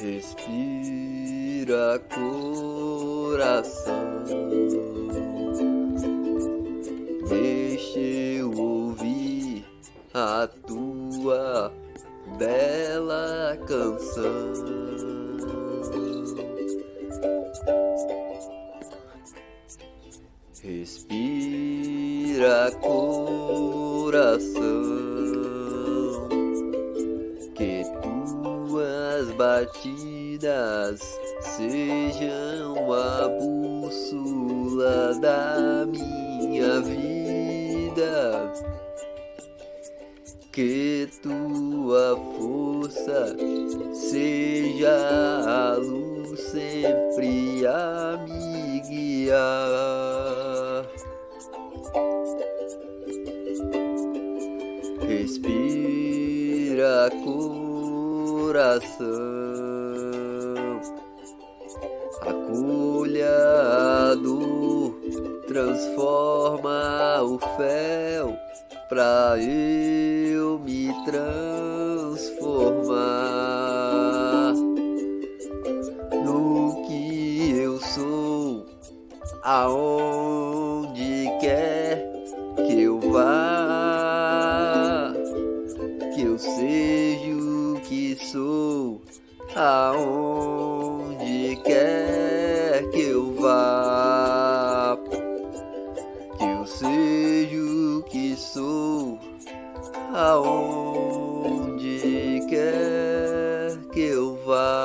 Respira coração, deixa eu ouvir a tua bela canção. Respira coração. batidas sejam a bússola da minha vida. Que tua força seja a luz sempre a me guiar. Respira coração. Acolha a dor, transforma o fel pra eu me transformar no que eu sou, aonde quer que eu vá, que eu seja sou, aonde seja o que sou, aonde quer que eu vá.